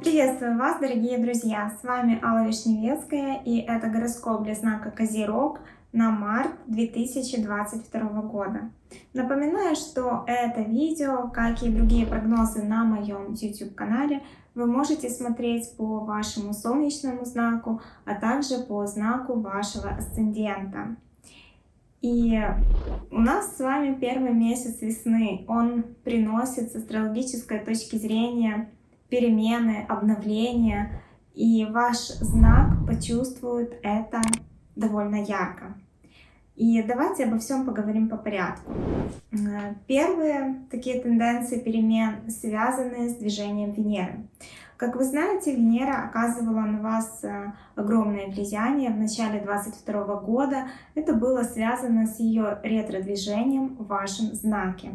Приветствую вас, дорогие друзья! С вами Алла Вишневецкая и это гороскоп для знака Козерог на март 2022 года. Напоминаю, что это видео, как и другие прогнозы на моем YouTube канале, вы можете смотреть по вашему солнечному знаку, а также по знаку вашего асцендента. И у нас с вами первый месяц весны. Он приносит с астрологической точки зрения перемены, обновления. И ваш знак почувствует это довольно ярко. И давайте обо всем поговорим по порядку. Э, первые такие тенденции перемен связаны с движением Венеры. Как вы знаете, Венера оказывала на вас э, огромное влияние в начале 2022 года. Это было связано с ее ретро-движением в вашем знаке.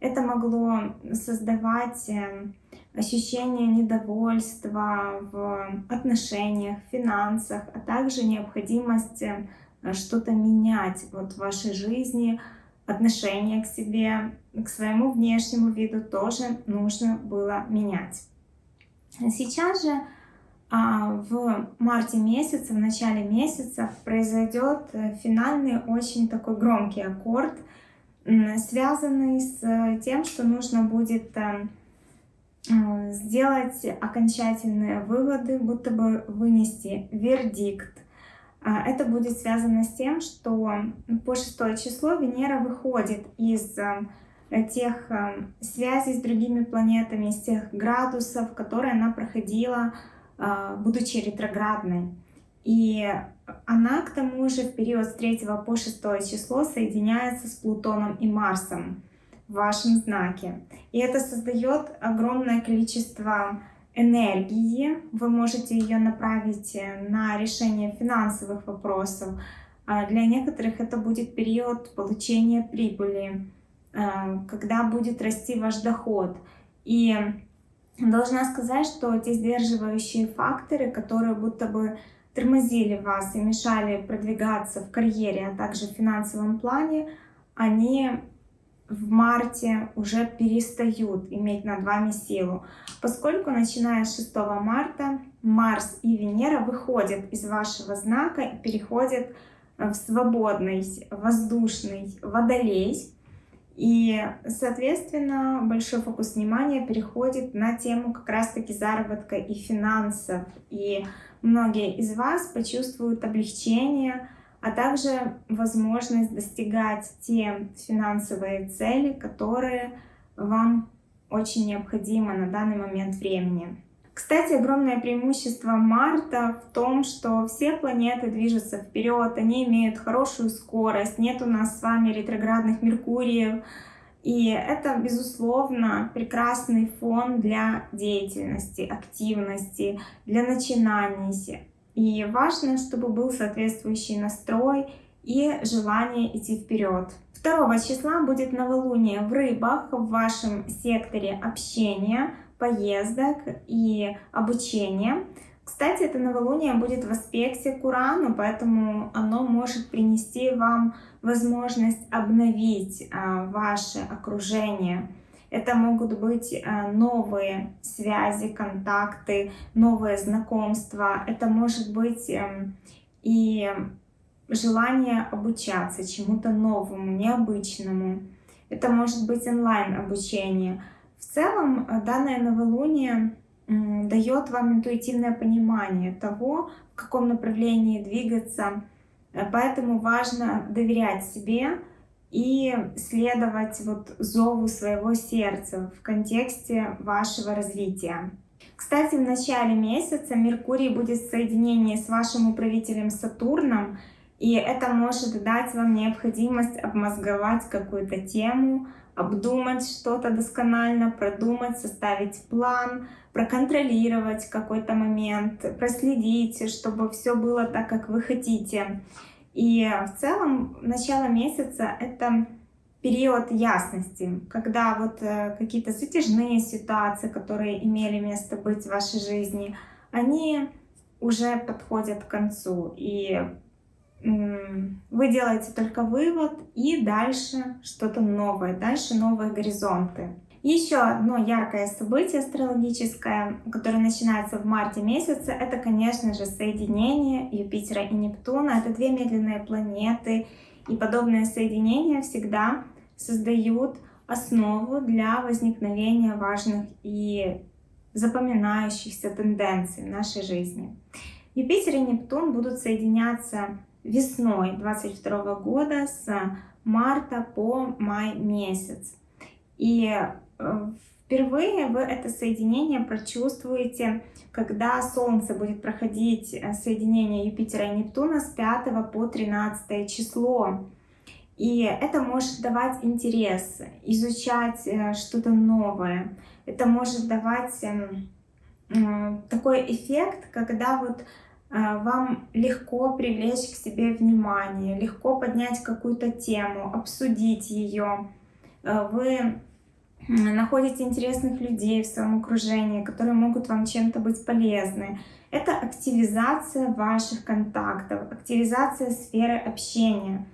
Это могло создавать э, ощущение недовольства в отношениях, финансах, а также необходимость Э, что-то менять вот в вашей жизни, отношение к себе, к своему внешнему виду тоже нужно было менять. Сейчас же а, в марте месяце, в начале месяца произойдет э, финальный очень такой громкий аккорд, связанный с тем, что нужно будет э, сделать окончательные выводы, будто бы вынести вердикт. А, это будет связано с тем, что по шестое число Венера выходит из э, тех э, связей с другими планетами, из тех градусов, которые она проходила, э, будучи ретроградной. И она, к тому же, в период с 3 по 6 число соединяется с Плутоном и Марсом в вашем знаке. И это создает огромное количество энергии. Вы можете ее направить э, на решение финансовых вопросов. А для некоторых это будет период получения прибыли, когда будет расти ваш доход. И должна сказать, что те сдерживающие факторы, которые будто бы тормозили вас и мешали продвигаться в карьере, а также в финансовом плане, они в марте уже перестают иметь над вами силу, поскольку начиная с 6 марта Марс и Венера выходят из вашего знака и переходят в свободный воздушный водолей. И, соответственно, большой фокус внимания переходит на тему как раз-таки заработка и финансов. И многие из вас почувствуют облегчение, а также возможность достигать те финансовые цели, которые вам очень необходимы на данный момент времени. Кстати, огромное преимущество Марта в том, что все планеты движутся вперед, они имеют хорошую скорость, нет у нас с вами ретроградных Меркуриев, и это, безусловно, прекрасный фон для деятельности, активности, для начинаний, и важно, чтобы был соответствующий настрой и желание идти вперед. 2 числа будет новолуние в рыбах в вашем секторе общения, поездок и обучения. Кстати, это новолуние будет в аспекте к Урану, поэтому оно может принести вам возможность обновить а, ваше окружение, это могут быть э, новые связи, контакты, новые знакомства. Это может быть эм, и желание обучаться чему-то новому, необычному. Это может быть онлайн обучение. В целом э, данное новолуние дает вам интуитивное понимание того, в каком направлении двигаться. Э, поэтому важно доверять себе, и следовать вот зову своего сердца в контексте вашего развития. Кстати, в начале месяца Меркурий будет в соединении с вашим управителем Сатурном, и это может дать вам необходимость обмозговать какую-то тему, обдумать что-то досконально, продумать, составить план, проконтролировать какой-то момент, проследить, чтобы все было так, как вы хотите. И в целом начало месяца — это период ясности, когда вот э, какие-то затяжные ситуации, которые имели место быть в вашей жизни, они уже подходят к концу. И вы делаете только вывод и дальше что-то новое, дальше новые горизонты. Еще одно яркое событие астрологическое, которое начинается в марте месяце, это, конечно же, соединение Юпитера и Нептуна. Это две медленные планеты, и подобные соединения всегда создают основу для возникновения важных и запоминающихся тенденций в нашей жизни. Юпитер и Нептун будут соединяться весной 22 года с марта по май месяц. И э, впервые вы это соединение прочувствуете, когда Солнце будет проходить э, соединение Юпитера и Нептуна с 5 по 13 число. И это может давать интерес, изучать э, что-то новое. Это может давать эм, такой эффект, когда вот вам легко привлечь к себе внимание, легко поднять какую-то тему, обсудить ее. Э, вы находите интересных людей в своем окружении, которые могут вам чем-то быть полезны. Это активизация ваших контактов, активизация сферы общения.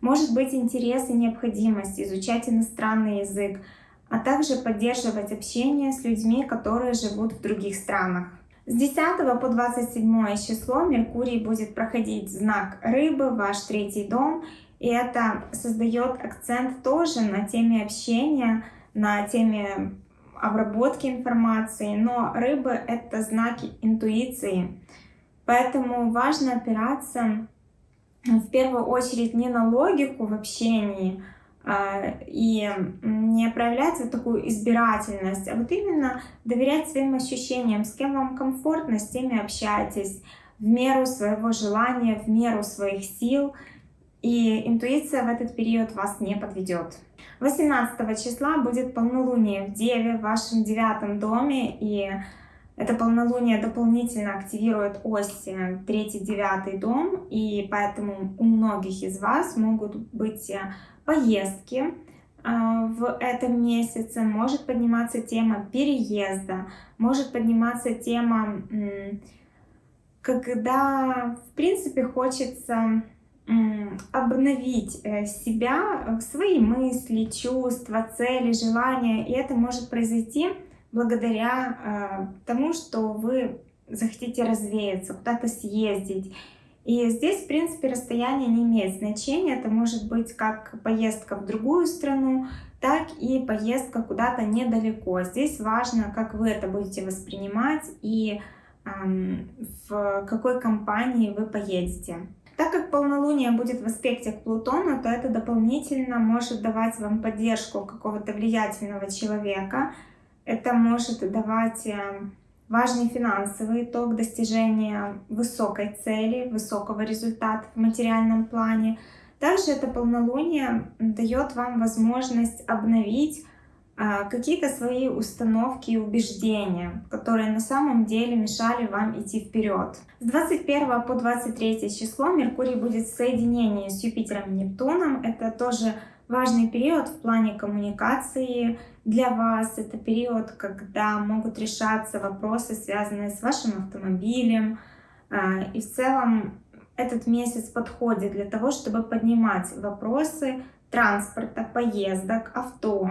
Может быть интерес и необходимость изучать иностранный язык, а также поддерживать общение с людьми, которые живут в других странах. С 10 по 27 число Меркурий будет проходить знак Рыбы, ваш третий дом, и это создает акцент тоже на теме общения, на теме обработки информации, но рыбы — это знаки интуиции, поэтому важно опираться в первую очередь не на логику в общении и не проявлять такую избирательность, а вот именно доверять своим ощущениям, с кем вам комфортно, с теми общайтесь, в меру своего желания, в меру своих сил, и интуиция в этот период вас не подведет. 18 числа будет полнолуние в Деве, в вашем девятом доме, и это полнолуние дополнительно активирует ось 3-9 дом, и поэтому у многих из вас могут быть э, поездки э, в этом месяце, может подниматься тема переезда, может подниматься тема, когда, в принципе, хочется обновить э, себя, свои мысли, чувства, цели, желания, и это может произойти благодаря э, тому, что вы захотите развеяться, куда-то съездить. И здесь, в принципе, расстояние не имеет значения. Это может быть как поездка в другую страну, так и поездка куда-то недалеко. Здесь важно, как вы это будете воспринимать и эм, в какой компании вы поедете. Так как полнолуние будет в аспекте к Плутону, то это дополнительно может давать вам поддержку какого-то влиятельного человека, это может давать э, важный финансовый итог достижения высокой цели, высокого результата в материальном плане. Также это полнолуние дает вам возможность обновить а, какие-то свои установки и убеждения, которые на самом деле мешали вам идти вперед. С 21 по 23 число Меркурий будет в соединении с Юпитером и Нептуном. Это тоже важный период в плане коммуникации для вас. Это период, когда могут решаться вопросы, связанные с вашим автомобилем. А, и в целом этот месяц подходит для того, чтобы поднимать вопросы транспорта, поездок, авто.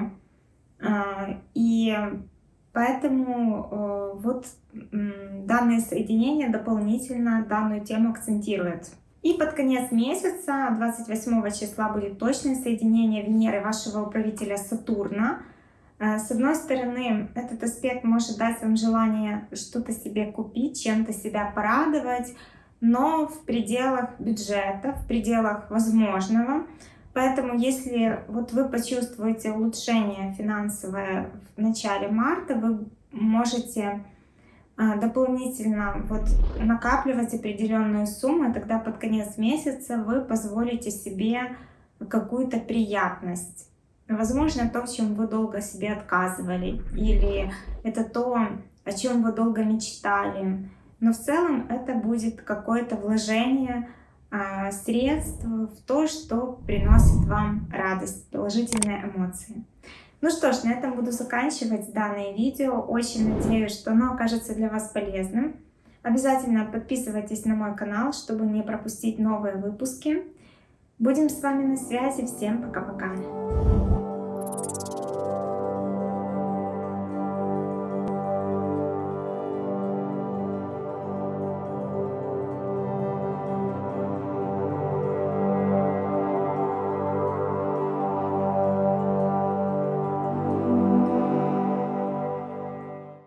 А, и поэтому э, вот данное соединение дополнительно данную тему акцентирует. И под конец месяца, 28 числа, будет точное соединение Венеры вашего управителя Сатурна. Э, с одной стороны, этот аспект может дать вам желание что-то себе купить, чем-то себя порадовать, но в пределах бюджета, в пределах возможного. Поэтому, если вот вы почувствуете улучшение финансовое в начале марта, вы можете дополнительно вот накапливать определенную сумму, тогда под конец месяца вы позволите себе какую-то приятность. Возможно, то, в чем вы долго себе отказывали, или это то, о чем вы долго мечтали. Но в целом это будет какое-то вложение а, средств в то, что приносит вам радость, положительные эмоции. Ну что ж, на этом буду заканчивать данное видео. Очень надеюсь, что оно окажется для вас полезным. Обязательно подписывайтесь на мой канал, чтобы не пропустить новые выпуски. Будем с вами на связи. Всем пока-пока.